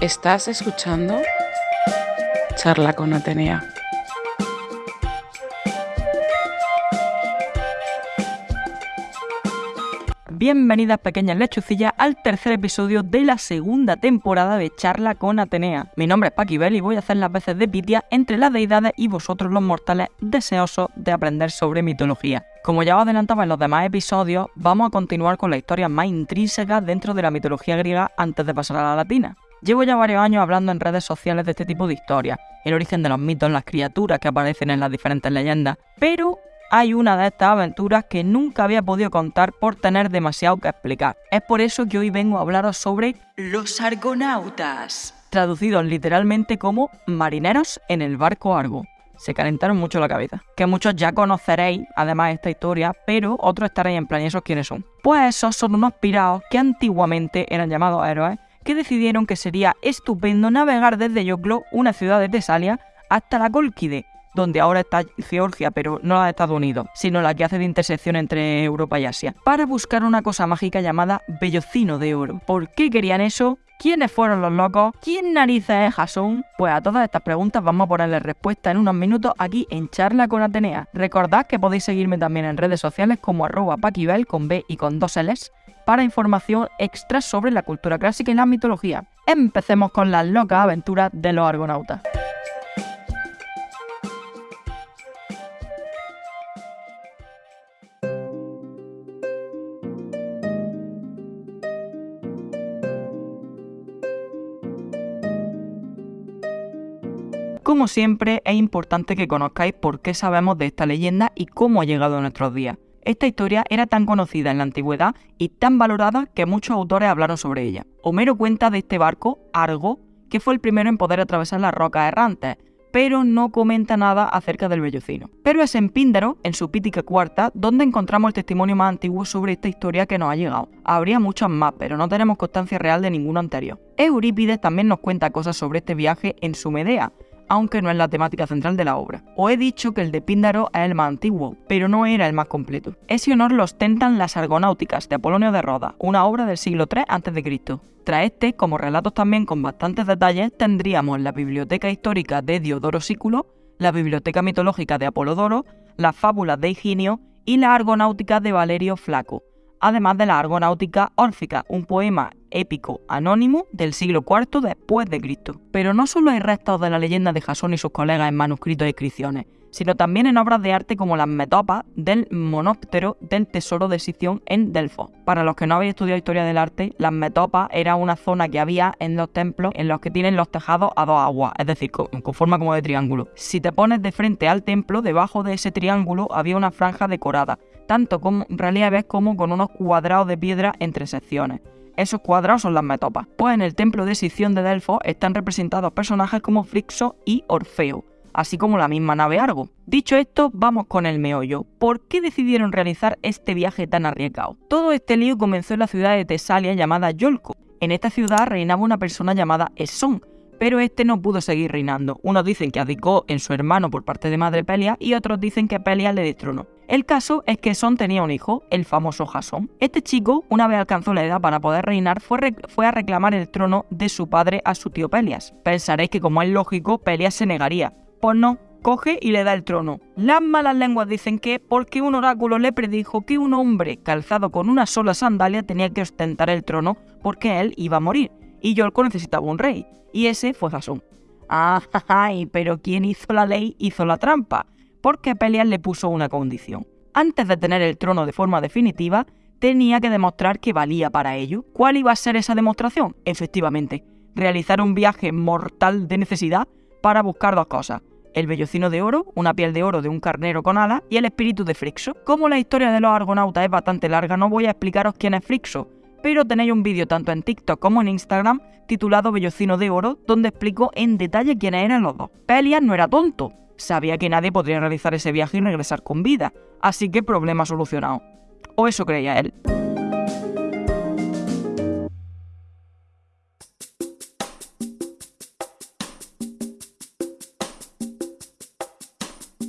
Estás escuchando Charla con Atenea. Bienvenidas pequeñas lechucillas al tercer episodio de la segunda temporada de Charla con Atenea. Mi nombre es Paquibel y voy a hacer las veces de Pitia entre las deidades y vosotros los mortales deseosos de aprender sobre mitología. Como ya os adelantaba en los demás episodios, vamos a continuar con la historia más intrínseca dentro de la mitología griega antes de pasar a la latina. Llevo ya varios años hablando en redes sociales de este tipo de historias, el origen de los mitos, las criaturas que aparecen en las diferentes leyendas, pero hay una de estas aventuras que nunca había podido contar por tener demasiado que explicar. Es por eso que hoy vengo a hablaros sobre los argonautas, traducidos literalmente como marineros en el barco Argo. Se calentaron mucho la cabeza. Que muchos ya conoceréis, además, esta historia, pero otros estaréis en plan, ¿y esos quiénes son? Pues esos son unos pirados que antiguamente eran llamados héroes que decidieron que sería estupendo navegar desde Yoclo, una ciudad de Tesalia, hasta la Colquide, donde ahora está Georgia, pero no la de Estados Unidos, sino la que hace de intersección entre Europa y Asia, para buscar una cosa mágica llamada Bellocino de Oro. ¿Por qué querían eso? ¿Quiénes fueron los locos? ¿Quién narices es Jason? Pues a todas estas preguntas vamos a ponerle respuesta en unos minutos aquí en Charla con Atenea. Recordad que podéis seguirme también en redes sociales como arroba paquibel con B y con dos L's para información extra sobre la cultura clásica y la mitología. Empecemos con las locas aventuras de los argonautas. Como siempre, es importante que conozcáis por qué sabemos de esta leyenda y cómo ha llegado a nuestros días esta historia era tan conocida en la antigüedad y tan valorada que muchos autores hablaron sobre ella. Homero cuenta de este barco, Argo, que fue el primero en poder atravesar las rocas errantes, pero no comenta nada acerca del vellocino. Pero es en Píndaro, en su Pítica Cuarta, donde encontramos el testimonio más antiguo sobre esta historia que nos ha llegado. Habría muchos más, pero no tenemos constancia real de ninguno anterior. Eurípides también nos cuenta cosas sobre este viaje en su Medea, aunque no es la temática central de la obra. Os he dicho que el de Píndaro es el más antiguo, pero no era el más completo. Ese honor lo ostentan las Argonáuticas de Apolonio de Roda, una obra del siglo III a.C. Tras este, como relatos también con bastantes detalles, tendríamos la Biblioteca Histórica de Diodoro Sículo, la Biblioteca Mitológica de Apolodoro, las Fábulas de Higinio y la Argonáutica de Valerio Flaco, además de la Argonáutica Órfica, un poema épico anónimo del siglo IV después de Cristo. Pero no solo hay restos de la leyenda de Jasón y sus colegas en manuscritos e inscripciones, sino también en obras de arte como las metopas del monóptero del tesoro de Sición en Delfos. Para los que no habéis estudiado historia del arte, las metopas era una zona que había en los templos en los que tienen los tejados a dos aguas, es decir, con, forma como de triángulo. Si te pones de frente al templo, debajo de ese triángulo había una franja decorada, tanto con relieves como con unos cuadrados de piedra entre secciones. Esos cuadrados son las metopas, pues en el templo de Sición de Delfos están representados personajes como Frixo y Orfeo, así como la misma nave Argo. Dicho esto, vamos con el meollo. ¿Por qué decidieron realizar este viaje tan arriesgado? Todo este lío comenzó en la ciudad de Tesalia llamada Yolco. En esta ciudad reinaba una persona llamada Esón, pero este no pudo seguir reinando. Unos dicen que abdicó en su hermano por parte de madre Pelia y otros dicen que Pelia le destronó. El caso es que Son tenía un hijo, el famoso Jasón. Este chico, una vez alcanzó la edad para poder reinar, fue, fue, a reclamar el trono de su padre a su tío Pelias. Pensaréis que como es lógico, Pelias se negaría. Pues no, coge y le da el trono. Las malas lenguas dicen que porque un oráculo le predijo que un hombre calzado con una sola sandalia tenía que ostentar el trono porque él iba a morir y Yolko necesitaba un rey, y ese fue Jasón. ¡Ay! Pero quien hizo la ley hizo la trampa, porque Pelias le puso una condición. Antes de tener el trono de forma definitiva, tenía que demostrar que valía para ello. ¿Cuál iba a ser esa demostración? Efectivamente, realizar un viaje mortal de necesidad para buscar dos cosas. El vellocino de oro, una piel de oro de un carnero con alas y el espíritu de Frixo. Como la historia de los argonautas es bastante larga, no voy a explicaros quién es Frixo, pero tenéis un vídeo tanto en TikTok como en Instagram titulado Bellocino de Oro, donde explico en detalle quiénes eran los dos. Pelias no era tonto, sabía que nadie podría realizar ese viaje y regresar con vida, así que problema solucionado. O eso creía él.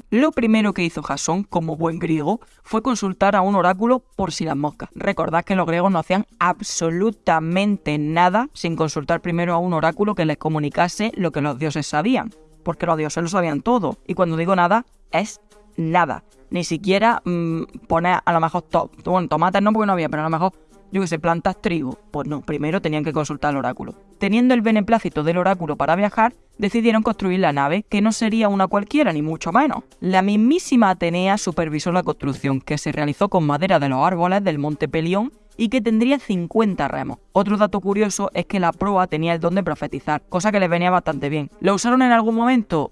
Lo primero que hizo Jasón, como buen griego, fue consultar a un oráculo por si las moscas. Recordad que los griegos no hacían absolutamente nada sin consultar primero a un oráculo que les comunicase lo que los dioses sabían, porque los dioses lo sabían todo. Y cuando digo nada, es nada. Ni siquiera mm, poner a lo mejor, bueno, tomates no porque no había, pero a lo mejor yo que sé, plantas trigo. Pues no, primero tenían que consultar al oráculo. Teniendo el beneplácito del oráculo para viajar, decidieron construir la nave, que no sería una cualquiera, ni mucho menos. La mismísima Atenea supervisó la construcción, que se realizó con madera de los árboles del monte Pelión y que tendría 50 remos. Otro dato curioso es que la proa tenía el don de profetizar, cosa que les venía bastante bien. ¿Lo usaron en algún momento?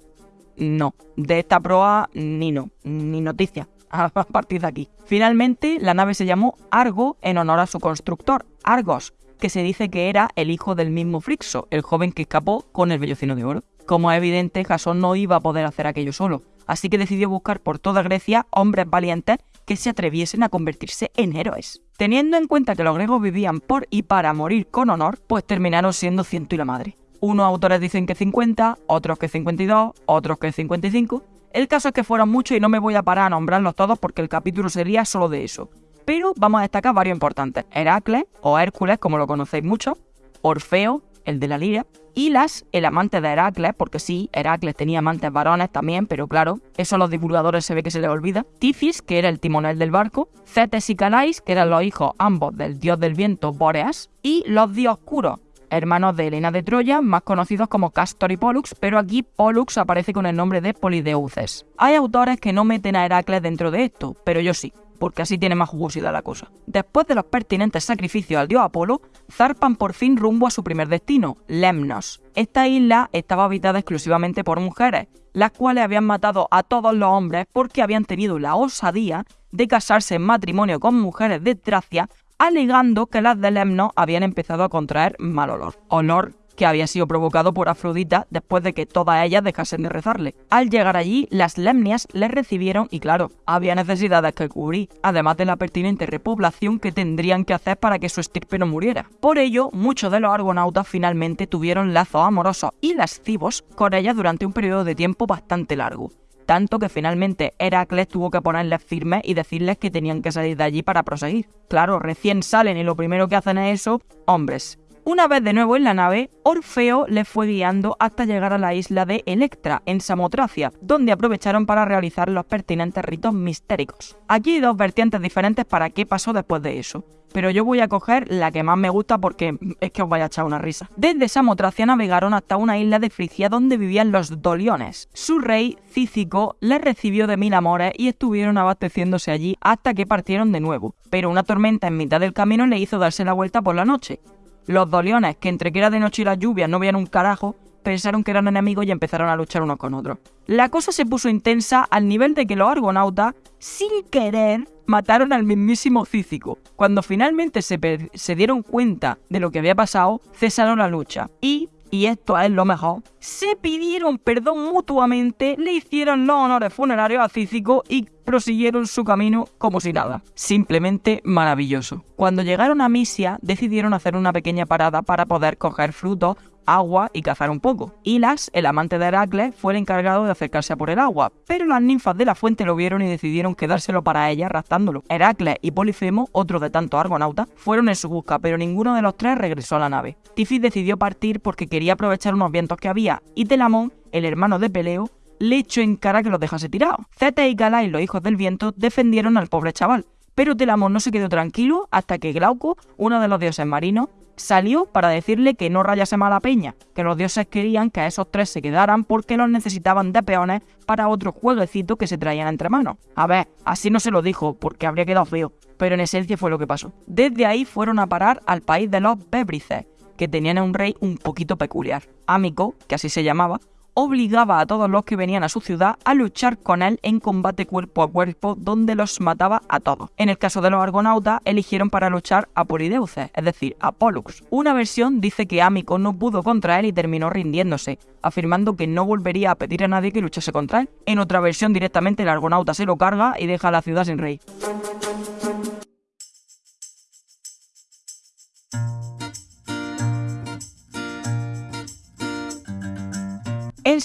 No. De esta proa, ni no, ni noticia a partir de aquí. Finalmente, la nave se llamó Argo en honor a su constructor, Argos, que se dice que era el hijo del mismo Frixo, el joven que escapó con el vellocino de oro. Como es evidente, Jasón no iba a poder hacer aquello solo, así que decidió buscar por toda Grecia hombres valientes que se atreviesen a convertirse en héroes. Teniendo en cuenta que los griegos vivían por y para morir con honor, pues terminaron siendo ciento y la madre. Unos autores dicen que 50, otros que 52, otros que 55, el caso es que fueron muchos y no me voy a parar a nombrarlos todos porque el capítulo sería solo de eso. Pero vamos a destacar varios importantes. Heracles, o Hércules, como lo conocéis mucho. Orfeo, el de la lira. Hilas, el amante de Heracles, porque sí, Heracles tenía amantes varones también, pero claro, eso a los divulgadores se ve que se les olvida. Tifis, que era el timonel del barco. Cetes y Calais, que eran los hijos ambos del dios del viento Bóreas. Y los dioscuros, hermanos de Helena de Troya, más conocidos como Castor y Pollux, pero aquí Pollux aparece con el nombre de Polideuces. Hay autores que no meten a Heracles dentro de esto, pero yo sí, porque así tiene más jugosidad la cosa. Después de los pertinentes sacrificios al dios Apolo, zarpan por fin rumbo a su primer destino, Lemnos. Esta isla estaba habitada exclusivamente por mujeres, las cuales habían matado a todos los hombres porque habían tenido la osadía de casarse en matrimonio con mujeres de Tracia alegando que las de Lemnos habían empezado a contraer mal olor. Olor que había sido provocado por Afrodita después de que todas ellas dejasen de rezarle. Al llegar allí, las lemnias les recibieron y claro, había necesidades que cubrir, además de la pertinente repoblación que tendrían que hacer para que su estirpe no muriera. Por ello, muchos de los argonautas finalmente tuvieron lazos amorosos y lascivos con ellas durante un periodo de tiempo bastante largo tanto que finalmente Heracles tuvo que ponerles firmes y decirles que tenían que salir de allí para proseguir. Claro, recién salen y lo primero que hacen es eso, hombres. Una vez de nuevo en la nave, Orfeo les fue guiando hasta llegar a la isla de Electra, en Samotracia, donde aprovecharon para realizar los pertinentes ritos mistéricos. Aquí hay dos vertientes diferentes para qué pasó después de eso pero yo voy a coger la que más me gusta porque es que os vaya a echar una risa. Desde Samotracia navegaron hasta una isla de Frigia donde vivían los Doliones. Su rey, Cícico, les recibió de mil amores y estuvieron abasteciéndose allí hasta que partieron de nuevo, pero una tormenta en mitad del camino le hizo darse la vuelta por la noche. Los Doliones, que entre que era de noche y las lluvias no veían un carajo, pensaron que eran enemigos y empezaron a luchar unos con otros. La cosa se puso intensa al nivel de que los argonautas, sin querer, mataron al mismísimo Cícico. Cuando finalmente se dieron cuenta de lo que había pasado, cesaron la lucha y y esto es lo mejor, se pidieron perdón mutuamente, le hicieron los honores funerarios a Cícico y prosiguieron su camino como si nada. Simplemente maravilloso. Cuando llegaron a Misia, decidieron hacer una pequeña parada para poder coger frutos agua y cazar un poco. Hilas, el amante de Heracles, fue el encargado de acercarse a por el agua, pero las ninfas de la fuente lo vieron y decidieron quedárselo para ella raptándolo. Heracles y Polifemo, otro de tantos argonautas, fueron en su busca, pero ninguno de los tres regresó a la nave. Tifis decidió partir porque quería aprovechar unos vientos que había, y Telamón, el hermano de Peleo, le echó en cara que los dejase tirados. Zete y Galai, los hijos del viento, defendieron al pobre chaval, pero Telamón no se quedó tranquilo hasta que Glauco, uno de los dioses marinos, salió para decirle que no rayase mala peña, que los dioses querían que esos tres se quedaran porque los necesitaban de peones para otro jueguecito que se traían entre manos. A ver, así no se lo dijo, porque habría quedado feo, pero en esencia fue lo que pasó. Desde ahí fueron a parar al país de los Bébrices, que tenían a un rey un poquito peculiar. Amico, que así se llamaba, obligaba a todos los que venían a su ciudad a luchar con él en combate cuerpo a cuerpo donde los mataba a todos. En el caso de los argonautas, eligieron para luchar a Polideuces, es decir, a Pollux. Una versión dice que Amico no pudo contra él y terminó rindiéndose, afirmando que no volvería a pedir a nadie que luchase contra él. En otra versión directamente el argonauta se lo carga y deja a la ciudad sin rey.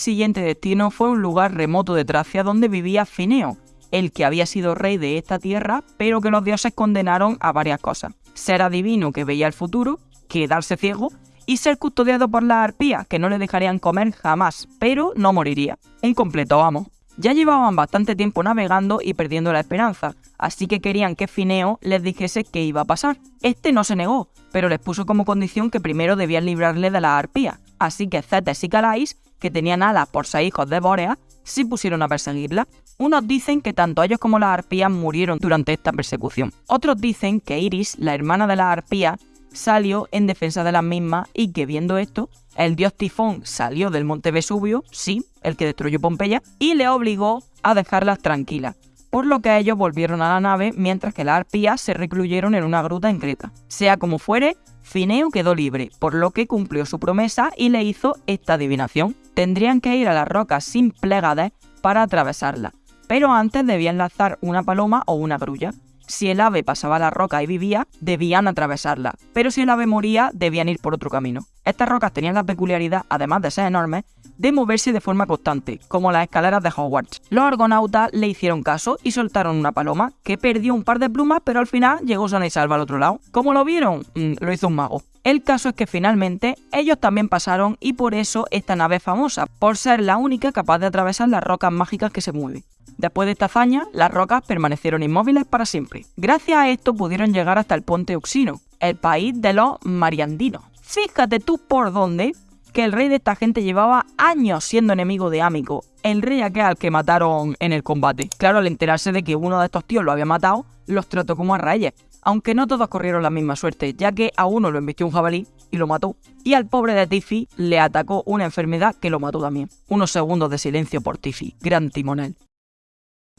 Siguiente destino fue un lugar remoto de Tracia donde vivía Fineo, el que había sido rey de esta tierra, pero que los dioses condenaron a varias cosas. Ser adivino que veía el futuro, quedarse ciego y ser custodiado por las arpías, que no le dejarían comer jamás, pero no moriría. Un completo amo. Ya llevaban bastante tiempo navegando y perdiendo la esperanza, así que querían que Fineo les dijese qué iba a pasar. Este no se negó, pero les puso como condición que primero debían librarle de las arpías, así que Cetes y Calais, que tenían alas por ser hijos de Bórea, se pusieron a perseguirla. Unos dicen que tanto ellos como las arpías murieron durante esta persecución. Otros dicen que Iris, la hermana de las arpías, salió en defensa de las mismas y que viendo esto, el dios Tifón salió del monte Vesubio, sí, el que destruyó Pompeya, y le obligó a dejarlas tranquilas, por lo que ellos volvieron a la nave mientras que las arpías se recluyeron en una gruta en Creta. Sea como fuere, Fineo quedó libre, por lo que cumplió su promesa y le hizo esta adivinación. Tendrían que ir a las rocas sin plegades para atravesarla, pero antes debían lanzar una paloma o una grulla. Si el ave pasaba la roca y vivía, debían atravesarla, pero si el ave moría, debían ir por otro camino. Estas rocas tenían la peculiaridad, además de ser enormes, de moverse de forma constante, como las escaleras de Hogwarts. Los argonautas le hicieron caso y soltaron una paloma, que perdió un par de plumas, pero al final llegó sana y salva al otro lado. ¿Cómo lo vieron? Mm, lo hizo un mago. El caso es que finalmente ellos también pasaron y por eso esta nave es famosa, por ser la única capaz de atravesar las rocas mágicas que se mueven. Después de esta hazaña, las rocas permanecieron inmóviles para siempre. Gracias a esto pudieron llegar hasta el Ponte Oxino, el país de los mariandinos. Fíjate tú por dónde que el rey de esta gente llevaba años siendo enemigo de Amico, el rey aquel que mataron en el combate. Claro, al enterarse de que uno de estos tíos lo había matado, los trató como a reyes, aunque no todos corrieron la misma suerte, ya que a uno lo embistió un jabalí y lo mató, y al pobre de Tiffy le atacó una enfermedad que lo mató también. Unos segundos de silencio por Tiffy, gran timonel.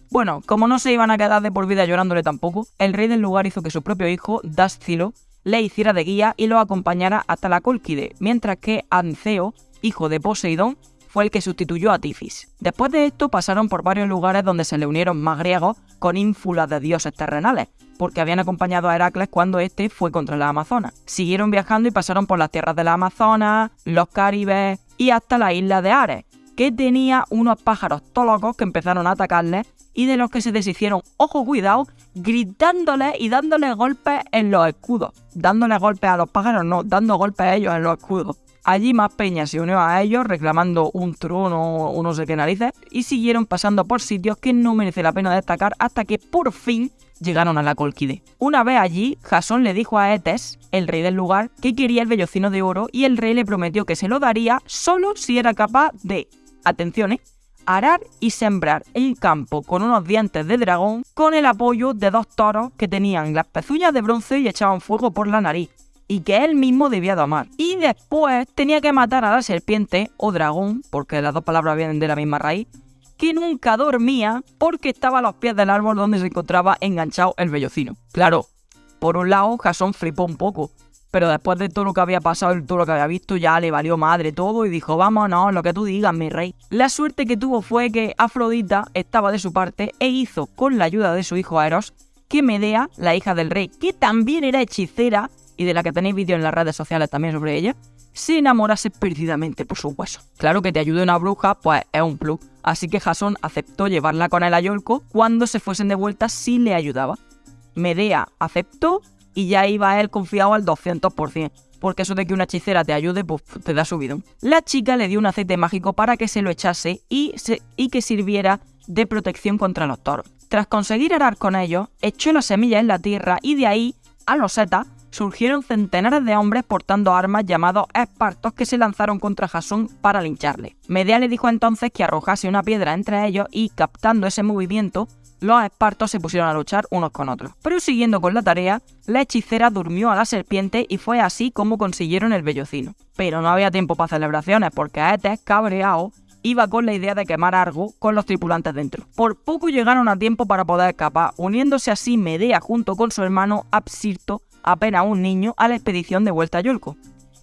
Bueno, como no se iban a quedar de por vida llorándole tampoco, el rey del lugar hizo que su propio hijo, Dascilo, le hiciera de guía y lo acompañara hasta la Cólquide, mientras que Anceo, hijo de Poseidón, fue el que sustituyó a Tifis. Después de esto pasaron por varios lugares donde se le unieron más griegos con ínfulas de dioses terrenales, porque habían acompañado a Heracles cuando éste fue contra la Amazonas. Siguieron viajando y pasaron por las tierras de la Amazonas, los Caribes y hasta la isla de Ares, que tenía unos pájaros tolocos que empezaron a atacarles y de los que se deshicieron, ojo cuidado, gritándoles y dándoles golpes en los escudos. Dándoles golpes a los pájaros, no, dando golpes a ellos en los escudos. Allí más peña se unió a ellos reclamando un trono o no sé qué narices y siguieron pasando por sitios que no merece la pena destacar hasta que por fin llegaron a la Colquide. Una vez allí, Jasón le dijo a Etes, el rey del lugar, que quería el vellocino de oro y el rey le prometió que se lo daría solo si era capaz de, atención, ¿eh? arar y sembrar el campo con unos dientes de dragón con el apoyo de dos toros que tenían las pezuñas de bronce y echaban fuego por la nariz, y que él mismo debía domar. Y después tenía que matar a la serpiente o dragón, porque las dos palabras vienen de la misma raíz, que nunca dormía porque estaba a los pies del árbol donde se encontraba enganchado el vellocino. Claro, por un lado, Jasón flipó un poco, pero después de todo lo que había pasado y todo lo que había visto, ya le valió madre todo y dijo, vámonos, lo que tú digas, mi rey. La suerte que tuvo fue que Afrodita estaba de su parte e hizo, con la ayuda de su hijo Eros, que Medea, la hija del rey, que también era hechicera, y de la que tenéis vídeos en las redes sociales también sobre ella, se enamorase perdidamente por sus huesos. Claro que te ayude una bruja, pues es un plus. Así que Jasón aceptó llevarla con él a Yolco cuando se fuesen de vuelta si le ayudaba. Medea aceptó y ya iba él confiado al 200%, porque eso de que una hechicera te ayude, pues te da subido. La chica le dio un aceite mágico para que se lo echase y, que sirviera de protección contra los toros. Tras conseguir arar con ellos, echó la semilla en la tierra y de ahí, a los setas, surgieron centenares de hombres portando armas llamados espartos que se lanzaron contra Jasón para lincharle. Medea le dijo entonces que arrojase una piedra entre ellos y, captando ese movimiento, los espartos se pusieron a luchar unos con otros. Pero siguiendo con la tarea, la hechicera durmió a la serpiente y fue así como consiguieron el vellocino. Pero no había tiempo para celebraciones porque Etes, cabreado, iba con la idea de quemar Argo con los tripulantes dentro. Por poco llegaron a tiempo para poder escapar, uniéndose así Medea junto con su hermano Absirto, apenas un niño, a la expedición de vuelta a Yolco.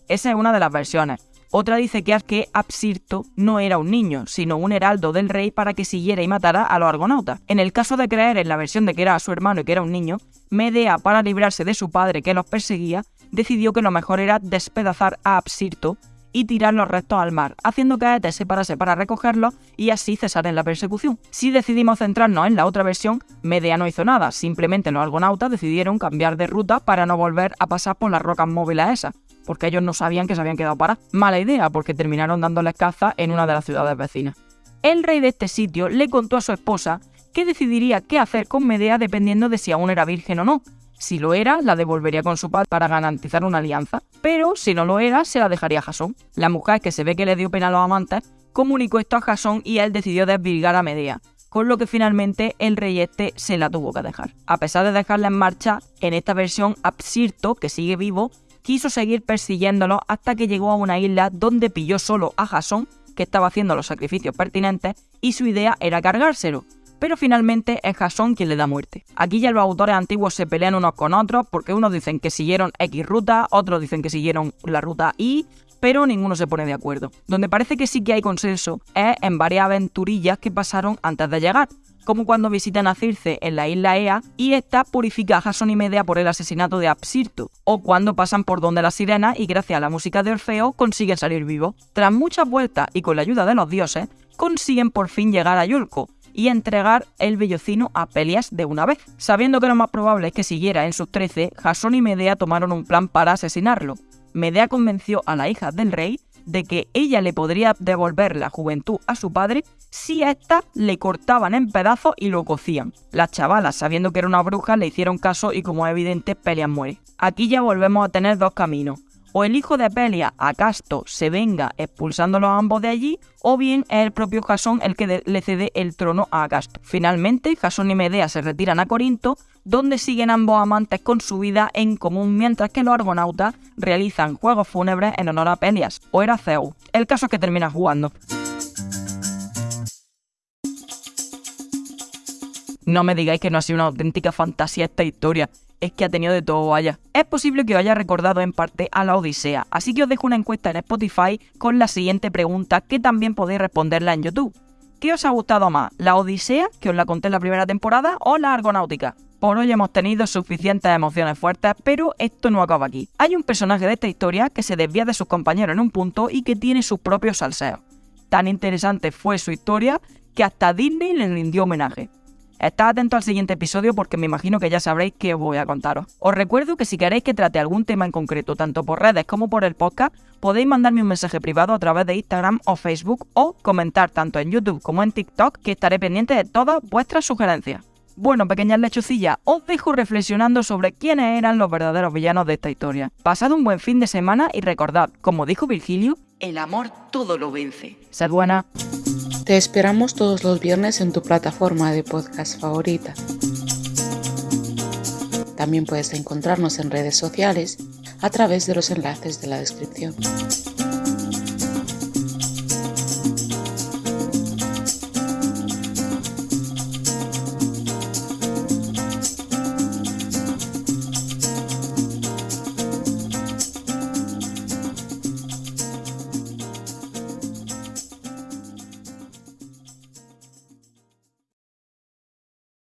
Esa es una de las versiones. Otra dice que, que Absirto no era un niño, sino un heraldo del rey para que siguiera y matara a los argonautas. En el caso de creer en la versión de que era su hermano y que era un niño, Medea, para librarse de su padre que los perseguía, decidió que lo mejor era despedazar a Absirto y tirar los restos al mar, haciendo que Aetes se parase para recogerlos y así cesar en la persecución. Si decidimos centrarnos en la otra versión, Medea no hizo nada, simplemente los argonautas decidieron cambiar de ruta para no volver a pasar por las rocas móviles esas, porque ellos no sabían que se habían quedado parados. Mala idea, porque terminaron dándoles caza en una de las ciudades vecinas. El rey de este sitio le contó a su esposa que decidiría qué hacer con Medea dependiendo de si aún era virgen o no, si lo era, la devolvería con su padre para garantizar una alianza, pero si no lo era, se la dejaría a Jasón. La mujer, que se ve que le dio pena a los amantes, comunicó esto a Jasón y él decidió desvirgar a Medea, con lo que finalmente el rey este se la tuvo que dejar. A pesar de dejarla en marcha, en esta versión Absirto, que sigue vivo, quiso seguir persiguiéndolo hasta que llegó a una isla donde pilló solo a Jasón, que estaba haciendo los sacrificios pertinentes, y su idea era cargárselo, pero finalmente es Jasón quien le da muerte. Aquí ya los autores antiguos se pelean unos con otros porque unos dicen que siguieron X ruta, otros dicen que siguieron la ruta Y, pero ninguno se pone de acuerdo. Donde parece que sí que hay consenso es en varias aventurillas que pasaron antes de llegar, como cuando visitan a Circe en la isla Ea y esta purifica a Jasón y Medea por el asesinato de Absirto, o cuando pasan por donde las sirenas y gracias a la música de Orfeo consiguen salir vivos. Tras muchas vueltas y con la ayuda de los dioses, consiguen por fin llegar a Yolco, y entregar el vellocino a Pelias de una vez. Sabiendo que lo más probable es que siguiera en sus trece, Jasón y Medea tomaron un plan para asesinarlo. Medea convenció a la hija del rey de que ella le podría devolver la juventud a su padre si a ésta le cortaban en pedazos y lo cocían. Las chavalas, sabiendo que era una bruja, le hicieron caso y como es evidente, Pelias muere. Aquí ya volvemos a tener dos caminos o el hijo de Pelia, Acasto, se venga expulsándolos a ambos de allí, o bien es el propio Jasón el que le cede el trono a Acasto. Finalmente, Jasón y Medea se retiran a Corinto, donde siguen ambos amantes con su vida en común, mientras que los argonautas realizan juegos fúnebres en honor a Pelias, o era Zeus. El caso es que termina jugando. No me digáis que no ha sido una auténtica fantasía esta historia es que ha tenido de todo vaya. Es posible que os haya recordado en parte a la Odisea, así que os dejo una encuesta en Spotify con la siguiente pregunta que también podéis responderla en YouTube. ¿Qué os ha gustado más, la Odisea, que os la conté en la primera temporada, o la Argonáutica? Por hoy hemos tenido suficientes emociones fuertes, pero esto no acaba aquí. Hay un personaje de esta historia que se desvía de sus compañeros en un punto y que tiene sus propios salseos. Tan interesante fue su historia que hasta Disney le rindió homenaje. Estad atento al siguiente episodio porque me imagino que ya sabréis qué os voy a contaros. Os recuerdo que si queréis que trate algún tema en concreto, tanto por redes como por el podcast, podéis mandarme un mensaje privado a través de Instagram o Facebook o comentar tanto en YouTube como en TikTok que estaré pendiente de todas vuestras sugerencias. Bueno, pequeñas lechucillas, os dejo reflexionando sobre quiénes eran los verdaderos villanos de esta historia. Pasad un buen fin de semana y recordad, como dijo Virgilio, el amor todo lo vence. Sed buena. Te esperamos todos los viernes en tu plataforma de podcast favorita. También puedes encontrarnos en redes sociales a través de los enlaces de la descripción.